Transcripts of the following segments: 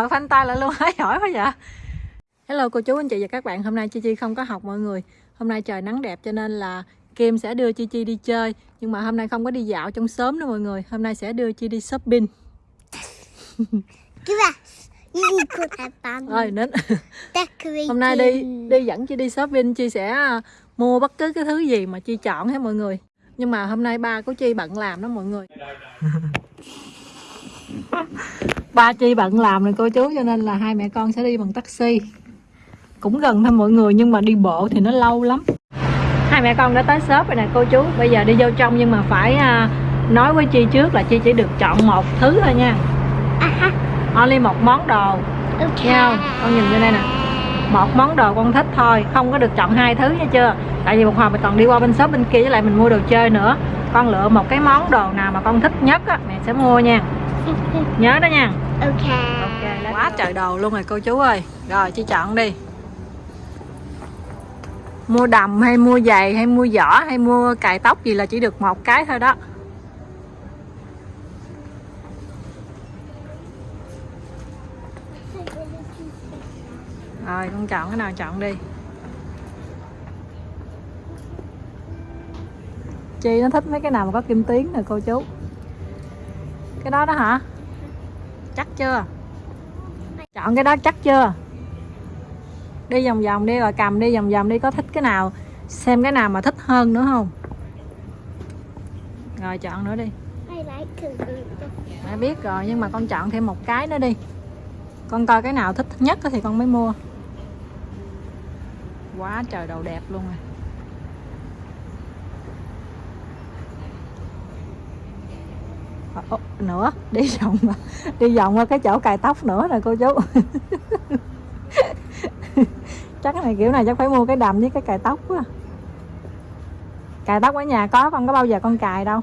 hỏi phanh tay lại luôn hãy hỏi quá vậy. Hello cô chú anh chị và các bạn. Hôm nay chi chi không có học mọi người. Hôm nay trời nắng đẹp cho nên là Kim sẽ đưa Chi Chi đi chơi. Nhưng mà hôm nay không có đi dạo trong xóm nữa mọi người. Hôm nay sẽ đưa Chi đi shopping rồi đến. Hôm nay đi đi dẫn Chi đi shopping. Chi sẽ à, mua bất cứ cái thứ gì mà Chi chọn hết mọi người. Nhưng mà hôm nay ba của Chi bận làm đó mọi người ba Chi bận làm rồi cô chú cho nên là hai mẹ con sẽ đi bằng taxi. Cũng gần thôi mọi người nhưng mà đi bộ thì nó lâu lắm. Hai mẹ con đã tới shop rồi nè cô chú. Bây giờ đi vô trong nhưng mà phải à, nói với Chi trước là Chi chỉ được chọn một thứ thôi nha. Aha. only một món đồ. Okay. Không? Con nhìn bên đây nè. Một món đồ con thích thôi Không có được chọn hai thứ nha chưa? Tại vì một hồi mình còn đi qua bên shop bên kia Với lại mình mua đồ chơi nữa. Con lựa một cái món đồ nào mà con thích nhất á Mẹ sẽ mua nha Nhớ đó nha. Okay. Ok, quá trời đồ luôn rồi cô chú ơi. Rồi chị chọn đi. Mua đầm hay mua giày hay mua giỏ hay mua cài tóc gì là chỉ được một cái thôi đó. Rồi con chọn cái nào chọn đi. Chi nó thích mấy cái nào mà có kim tuyến nè cô chú Cái đó đó hả? Chắc chưa? Chọn cái đó chắc chưa? Đi vòng vòng đi rồi cầm đi vòng vòng đi Có thích cái nào Xem cái nào mà thích hơn nữa không? Rồi chọn nữa đi. Mẹ biết rồi nhưng mà con chọn thêm một cái nữa đi. Con coi cái nào thích nhất thì con mới mua. Quá trời đồ đẹp luôn rồi nữa, đi vòng à. đi vòng qua cái chỗ cài tóc nữa nè, cô chú. Chắc cái này kiểu này chắc phải mua cái đầm với cái cài tóc quá cài tóc ở nhà có con có bao giờ con cài đâu.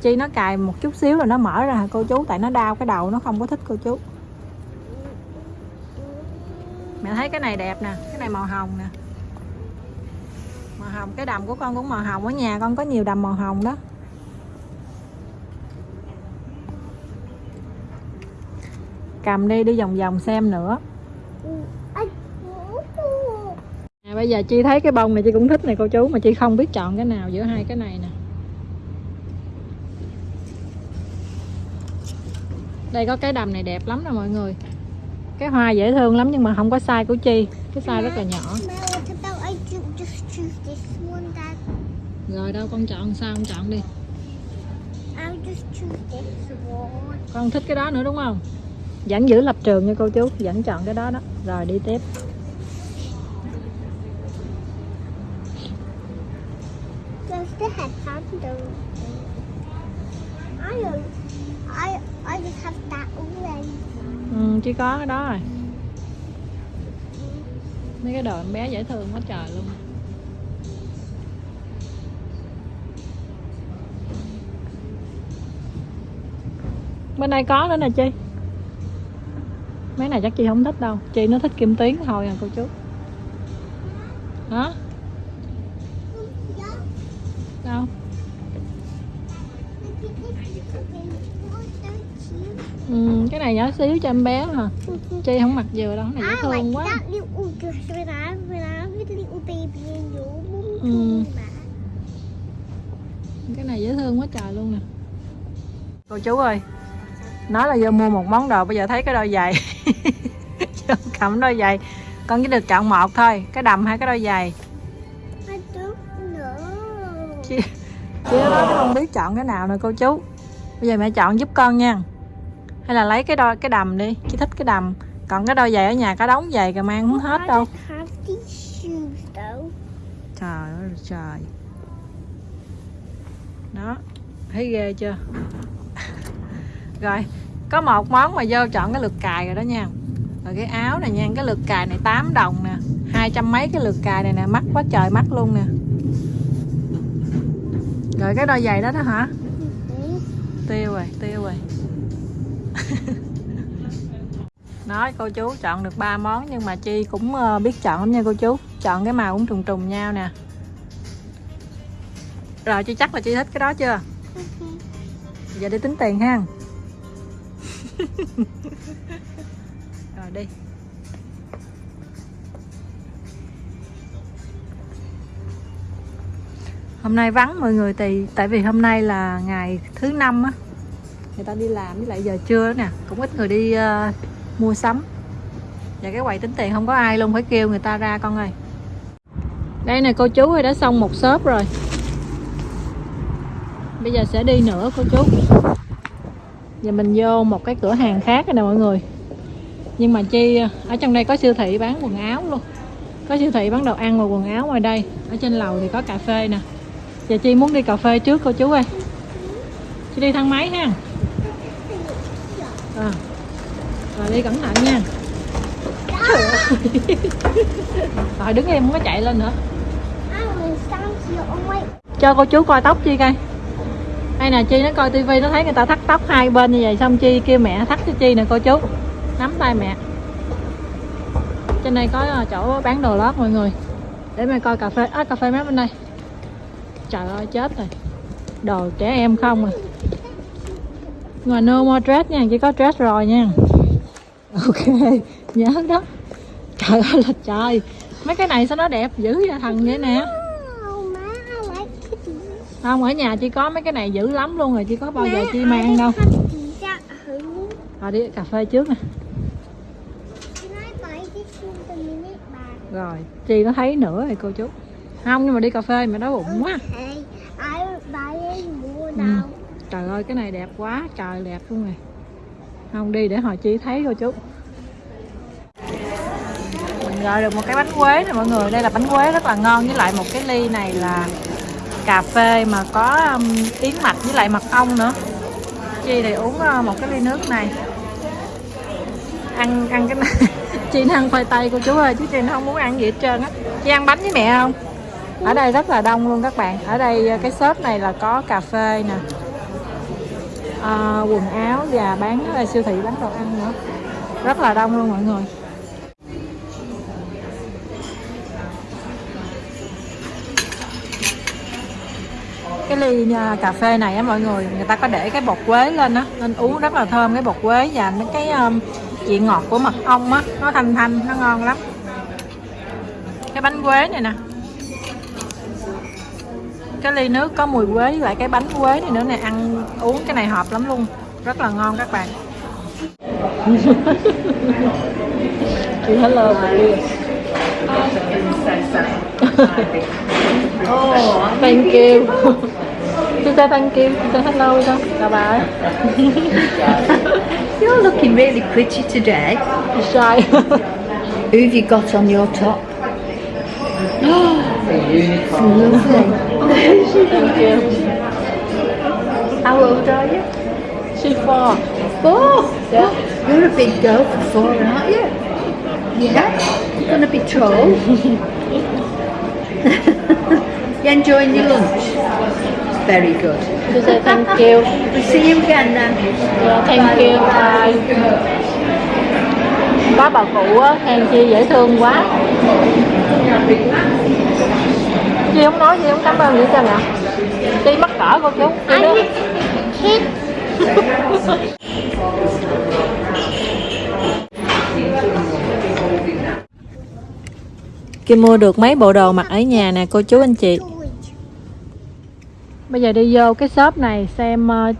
Chi nó cài một chút xíu rồi nó mở ra, cô chú, tại nó đau cái đầu, nó không có thích cô chú. Mẹ thấy cái này đẹp nè, cái này màu hồng nè. Màu hồng, cái đầm của con cũng màu hồng. Ở nhà con có nhiều đầm màu hồng đó. Cầm đi đi vòng vòng xem nữa. À, bây giờ chi thấy cái bông này chị cũng thích này cô chú mà chị không biết chọn cái nào giữa hai cái này nè. Đây có cái đầm này đẹp lắm nè mọi người. Cái hoa dễ thương lắm nhưng mà không có size của chi. Cái size rất là nhỏ. Rồi đâu con chọn sao con chọn đi. Con thích cái đó nữa đúng không vẫn giữ lập trường nha cô chú vẫn chọn cái đó đó rồi đi tiếp Does the headband do? I don't. I I just have that already. ừ, chỉ có cái đó rồi mấy cái đồ em bé dễ thương quá trời luôn bên đây có nữa nè chi mấy này chắc chị không thích đâu chị nó thích kim tuyến thôi à cô chú hả đâu ừ, cái này nhỏ xíu cho em bé hả chi không mặc vừa đâu cái này dễ thương quá Mm. me. cái này dễ thương quá trời luôn nè cô chú ơi nói là vô mua một món đồ bây giờ thấy cái đôi giày vô cầm đôi giày. Con chỉ được chọn một thôi cái đầm hay cái đôi giày? Nói chứ không biết chọn cái nào nè cô chú? Bây giờ mẹ chọn giúp con nha. Hay là lấy cái đôi cái đầm đi. Chị thích cái đầm. Còn cái đôi giày ở nhà có đống giày kìa mang không hết đâu. Trời ơi trời. Đó thấy ghê chưa? Rồi có một món mà vô chọn cái lượt cài rồi đó nha. Rồi cái áo này nha cái lượt cài này 8 đồng nè. Hai trăm mấy cái lượt cài này nè mắc quá trời mắc luôn nè. Rồi cái đôi giày đó đó hả? Tiêu rồi tiêu rồi. Nói cô chú chọn được ba món nhưng mà chi cũng ờ, biết chọn lắm nha cô chú. Chọn cái màu cũng trùng trùng nhau nè. Rồi chị chắc là chị thích cái đó chưa? Giờ đi tính tiền ha rồi đi. Hôm nay vắng mọi người thì tại vì hôm nay là ngày thứ năm á người ta đi làm với lại giờ trưa nè cũng ít người đi uh, mua sắm. Và cái quầy tính tiền không có ai luôn phải kêu người ta ra con ơi. Đây nè cô chú ơi đã xong một shop rồi. Bây giờ sẽ đi nữa cô chú giờ mình vô một cái cửa hàng khác nè mọi người. Nhưng mà chi ở trong đây có siêu thị bán quần áo luôn. Có siêu thị bán đồ ăn và quần áo ngoài đây. Ở trên lầu thì có cà phê nè. Giờ chi muốn đi cà phê trước cô chú ơi. Chi đi thang máy ha. À. rồi đi cẩn thận nha. Rồi đứng im không có chạy lên nữa. Cho cô chú coi tóc chi coi hay nè chi nó coi tivi nó thấy người ta thắt tóc hai bên như vậy xong chi kêu mẹ thắt cho chi nè cô chú. Nắm tay mẹ. Trên đây có ờ, chỗ bán đồ lót mọi người. Để mẹ coi cà phê à, cà phê mát bên đây. Trời ơi chết rồi. Đồ trẻ em không à. Ngoài no more dress nha chỉ có dress rồi nha. Ok nhớ đó. Trời ơi là trời. Mấy cái này sao nó đẹp dữ vậy thằng vậy nè oh má I like kitty không ở nhà chỉ có mấy cái này dữ lắm luôn rồi chỉ có bao giờ chi mang đâu. rồi đi cà phê trước nè. Rồi chi nó thấy nữa rồi cô chú. Không nhưng mà đi cà phê mà đói bụng quá. Ừ. trời ơi cái này đẹp quá trời đẹp luôn rồi không đi để hồi chi thấy cô chú. Mình gọi được một cái bánh quế nè mọi người. Đây là bánh quế rất là ngon với lại một cái ly này là cà phê mà có um, yến mạch với lại mật ong nữa. Chi thì uống uh, một cái ly nước này. Ăn ăn cái này. Chi nó ăn khoai tây cô chú ơi chứ chi nó không muốn ăn gì hết trơn á. Chi ăn bánh với mẹ không? Ở đây rất là đông luôn các bạn. Ở đây ờ, cái shop này là có cà phê nè. À, quần áo và bán siêu thị bán đồ ăn nữa. Rất là đông luôn mọi người. Cái ly à, cà phê này á mọi người người ta có để cái bột quế lên á nên uống rất là thơm cái bột quế và mấy cái um, vị ngọt của mật ong á nó thanh thanh nó ngon lắm. Cái bánh quế này nè. Cái ly nước có mùi quế với lại cái bánh quế này nữa nè ăn uống cái này hợp lắm luôn rất là ngon các bạn. Chị hello oh thank you say thank you say hello chào bà ấy You're looking really pretty today. Chị shy Who have you got on your top? Lovely. thank you How old are you? she four Four. yeah You're a big girl for four, aren't you? Yeah. You're going to be tall. you enjoying your lunch? Very good. chị say thank you. We'll see you again then. Yeah, thank you bye. Có bà cụ á khen chi dễ thương quá. Chi không nói chi không cảm ơn gì cho nè? Chi mắc cỡ cô chú. Chi đó Kim mua được mấy bộ đồ mặc ở nhà nè, cô chú anh chị. Bây giờ đi vô cái shop này xem ờ,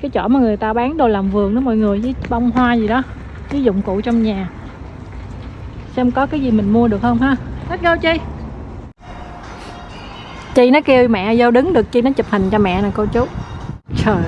cái chỗ mà người ta bán đồ làm vườn đó mọi người, với bông hoa gì đó, với dụng cụ trong nhà. Xem có cái gì mình mua được không ha. Let's go, chi. Chi nó kêu mẹ vô đứng được, chi nó chụp hình cho mẹ nè, cô chú. Trời ơi.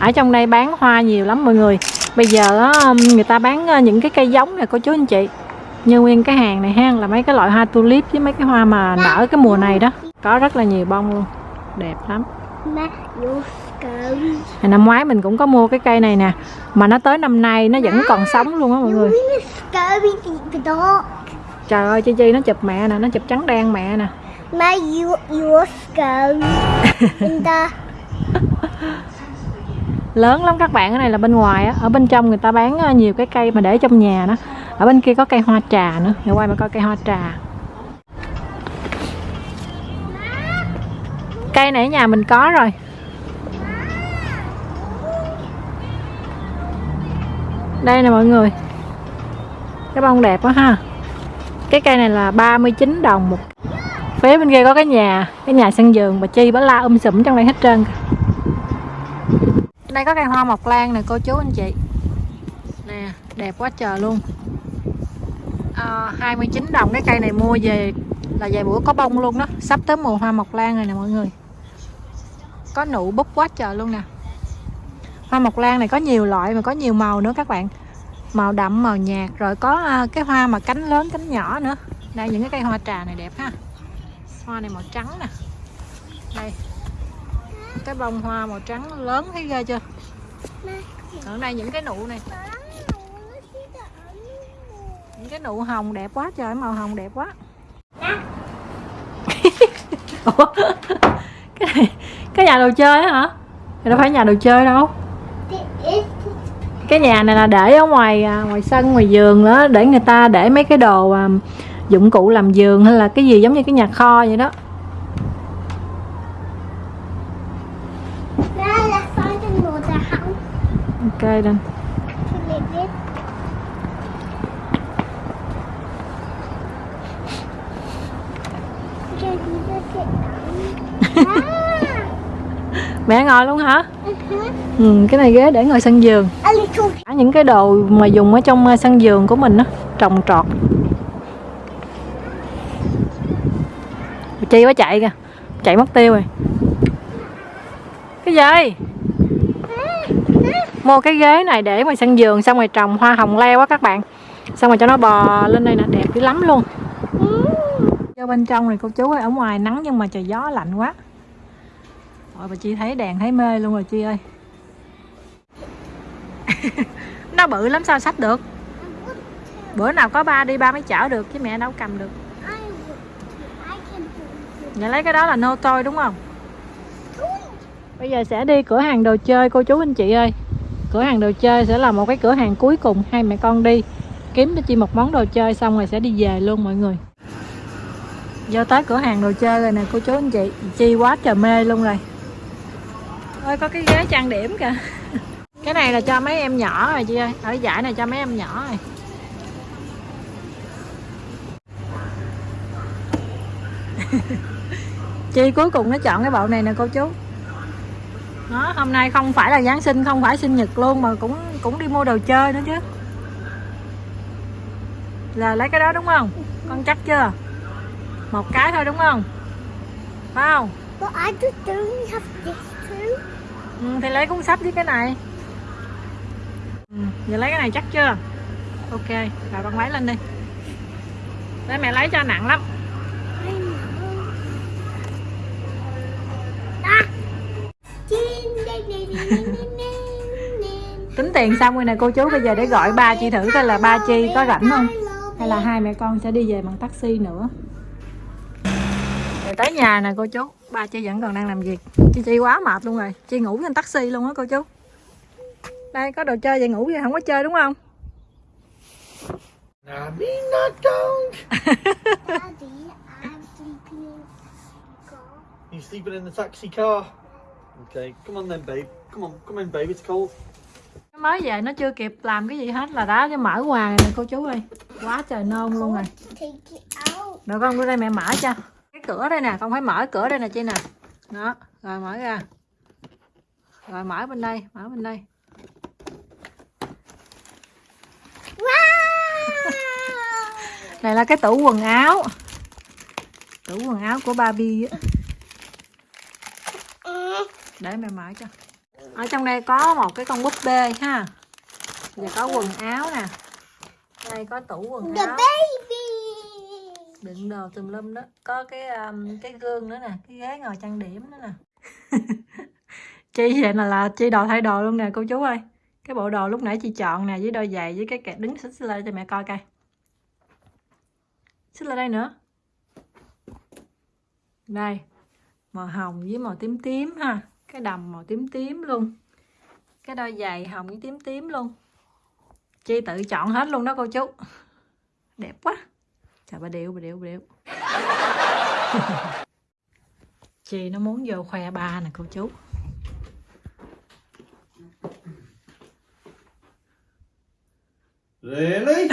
ở trong đây bán hoa nhiều lắm mọi người. Bây giờ ờ, người ta bán ờ, những cái cây giống nè, cô chú anh chị như nguyên cái hàng này ha là mấy cái loại hoa tulip với mấy cái hoa mà nở cái mùa này đó. Có rất là nhiều bông luôn. Đẹp lắm. Năm ngoái mình cũng có mua cái cây này nè. Mà nó tới năm nay nó vẫn còn sống luôn á mọi người. Trời ơi Chi Chi nó chụp mẹ nè Nó chụp trắng đen mẹ nè. You In the Lớn lắm các bạn Cái này là bên ngoài á. Ở bên trong người ta bán ờ, nhiều cái cây mà để trong nhà đó ở bên kia có cây hoa trà nữa. Để quay mà coi cây hoa trà. Cây này ở nhà mình có rồi. Đây nè mọi người. Cái bông đẹp quá ha. Cái cây này là 39 đồng một. Phía bên kia có cái nhà cái nhà sân vườn bà chi bà la um sùm trong đây hết trơn đây có cây hoa mộc lan nè, cô chú anh chị. Nè, đẹp quá trời luôn. Ờ, à, 29 đồng cái cây này mua về là vài bữa có bông luôn đó. Sắp tới mùa hoa mộc lan rồi nè mọi người. Có nụ búp quá trời luôn nè. Hoa mộc lan này có nhiều loại mà có nhiều màu nữa các bạn. Màu đậm màu nhạt rồi có ờ, cái hoa mà cánh lớn cánh nhỏ nữa. Đây những cái cây hoa trà này đẹp ha. Hoa này màu trắng nè. Đây. Cái bông hoa màu trắng lớn thấy ghê chưa? Ở đây những cái nụ này những cái nụ hồng đẹp quá trời màu hồng đẹp quá. Ủa? cái này cái nhà đồ chơi á hả? Thì đâu phải nhà đồ chơi đâu. Cái nhà này là để ở ngoài à, ngoài sân ngoài vườn đó để người ta để mấy cái đồ à, dụng cụ làm giường hay là cái gì giống như cái nhà kho vậy đó. Ok đây Thì để biết Cái gì đó sẽ ẩm À mẹ ngồi luôn hả? Ừ ừ, cái này ghế để ngồi sân little Cả những cái đồ mà dùng ở trong à, sân vườn của mình á trồng trọt. Chi quá chạy kìa chạy mất tiêu rồi. Cái gì? Mua cái ghế này để ngoài sân vườn xong rồi trồng hoa hồng leo á các bạn. Xong rồi cho nó bò lên đây nè đẹp dữ lắm luôn. Vô bên trong này cô chú ơi ở ngoài nắng nhưng mà trời gió lạnh quá Ôi bà Chi thấy đèn thấy mê luôn rồi, Chi ơi. Nó bự lắm, sao sách được? Bữa nào có ba đi, ba mới chở được, chứ mẹ đâu cầm được. I lấy cái đó là nô tôi đúng không? Bây giờ sẽ đi cửa hàng đồ chơi, cô chú anh chị ơi. Cửa hàng đồ chơi sẽ là một cái cửa hàng cuối cùng, Hai mẹ con đi. Kiếm cho chị một món đồ chơi xong rồi sẽ đi về luôn, mọi người. Vô tới cửa hàng đồ chơi rồi nè, cô chú anh chị. Chi quá trời mê luôn rồi. Ôi có cái ghế trang điểm kìa Cái này là cho mấy em nhỏ rồi chị ơi Ở giải này cho mấy em nhỏ rồi Chi cuối cùng nó chọn cái bộ này nè cô chú đó, hôm nay không phải là Giáng sinh, không phải sinh nhật luôn mà cũng cũng đi mua đồ chơi nữa chứ. Là lấy cái đó đúng không? Con chắc chưa? Một cái thôi đúng không? Phải không? But I just don't have this too Ừ, thì lấy cuốn sách với cái này. Ừ, giờ lấy cái này chắc chưa? Ok, rồi con lấy lên đi. Để mẹ lấy cho nặng lắm. Tính tiền xong rồi nè cô chú bây giờ để gọi ba chị thử coi là ba chi có rảnh không? hay là hai mẹ con sẽ đi về bằng taxi nữa tới nhà nè cô chú ba chi vẫn còn đang làm việc chi chi quá mệt luôn rồi chi ngủ trên taxi luôn á cô chú đây có đồ chơi vậy ngủ vậy không có chơi đúng không Nah, me not don't. Daddy, I'm sleeping in the car. You sleeping in the taxi car? Okay, come on then, babe. Come on, come in, babe. It's cold. nó mới về nó chưa kịp làm cái gì hết là đã cho mở quà rồi nè cô chú ơi quá trời nôn luôn rồi được không đưa đây mẹ mở cho cửa đây nè con phải mở cửa đây nè chi nè. Đó rồi mở ra. Rồi mở bên đây mở bên đây. Wow! này là cái tủ quần áo. Tủ quần áo của Barbie á. Để mẹ mở cho. Ở trong đây có một cái con búp bê ha. Và có quần áo nè. Đây có tủ quần áo đựng đồ tùm lum đó. Có cái um, cái gương nữa nè cái ghế ngồi trang điểm nữa nè. Chi vậy là là chi đồ thay đồ luôn nè cô chú ơi. Cái bộ đồ lúc nãy chị chọn nè với đôi giày với cái kẹt đứng xích lên cho mẹ coi coi. Xích lên đây nữa. Đây màu hồng với màu tím tím ha. Cái đầm màu tím tím luôn. Cái đôi giày hồng với tím tím luôn. Chi tự chọn hết luôn đó cô chú. Đẹp quá chà bà điệu bà điệu bà điệu chị nó muốn vô khoe ba nè cô chú Really?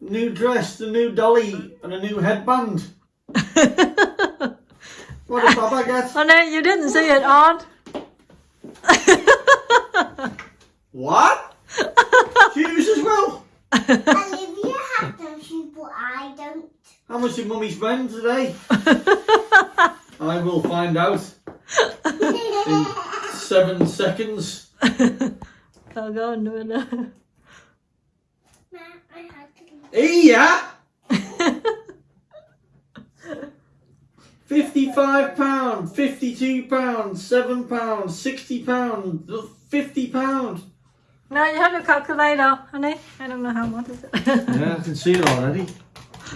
new dress, a new dolly, and a new headband. what a bob, I guess. Oh no, you didn't see it aunt what? Shoes as well. Olivia had those but I don't. How much did Mummy spend today? I will find out in seven seconds. I'll go and do it. Ma, I had to. Iya! Fifty-five pound, fifty-two pound, seven pound, sixty pound, fifty pound. No, you have your calculator, honey. I don't know how much is it. Yeah, I can see it already.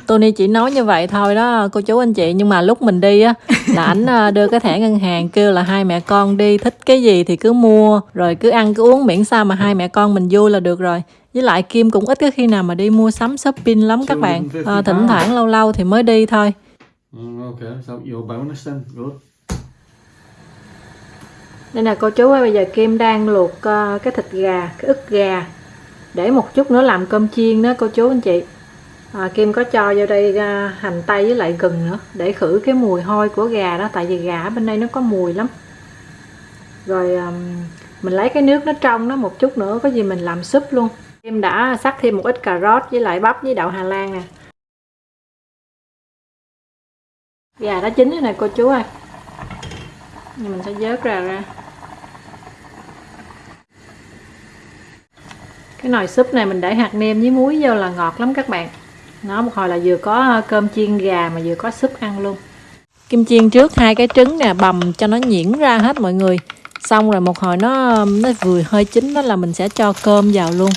Tony chỉ nói như vậy thôi đó cô chú anh chị nhưng mà lúc mình đi á là ảnh à, đưa cái thẻ ngân hàng kêu là hai mẹ con đi thích cái gì thì cứ mua rồi cứ ăn cứ uống miễn sao mà hai mẹ con mình vui là được rồi với lại Kim cũng ít có khi nào mà đi mua sắm shopping lắm các bạn à, thỉnh thoảng lâu lâu thì mới đi thôi Mm, okay, so your bonus then. Good. Đây là cô chú ơi, bây giờ Kim đang luộc uh, cái thịt gà, cái ức gà để một chút nữa làm cơm chiên đó cô chú anh chị. À, Kim có cho vô đây uh, hành tây với lại gừng nữa để khử cái mùi hôi của gà đó tại vì gà ở bên đây nó có mùi lắm. Rồi um, mình lấy cái nước nó trong nó một chút nữa có gì mình làm súp luôn. Kim đã sắc thêm một ít cà rốt với lại bắp với đậu Hà Lan nè. Gà đã chín rồi nè cô chú ơi. Nhưng mình sẽ vớt ra ra. Cái nồi súp này mình để hạt nêm với muối vô là ngọt lắm các bạn. Nó một hồi là vừa có ờ, cơm chiên gà mà vừa có súp ăn luôn. Kim chiên trước hai cái trứng nè bầm cho nó nhuyễn ra hết mọi người. Xong rồi một hồi nó nó vừa hơi chín đó là mình sẽ cho cơm vào luôn.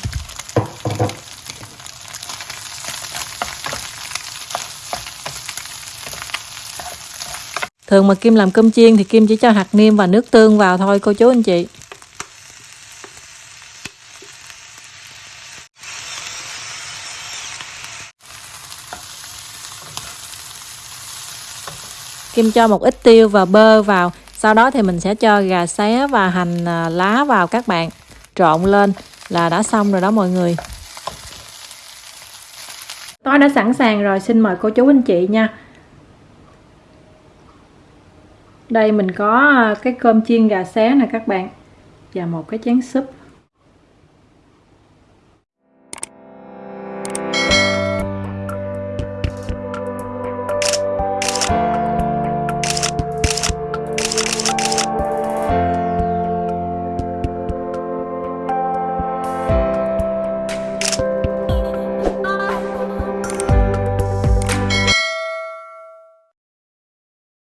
Thường mà kim làm cơm chiên thì kim chỉ cho hạt niêm và nước tương vào thôi, cô chú anh chị. Kim cho một ít tiêu và bơ vào. Sau đó thì mình sẽ cho gà xé và hành à, lá vào các bạn. Trộn lên là đã xong rồi đó mọi người. Tôi đã sẵn sàng rồi, xin mời cô chú anh chị nha. Đây mình có à, cái cơm chiên gà xé nè các bạn. Và một cái chén súp.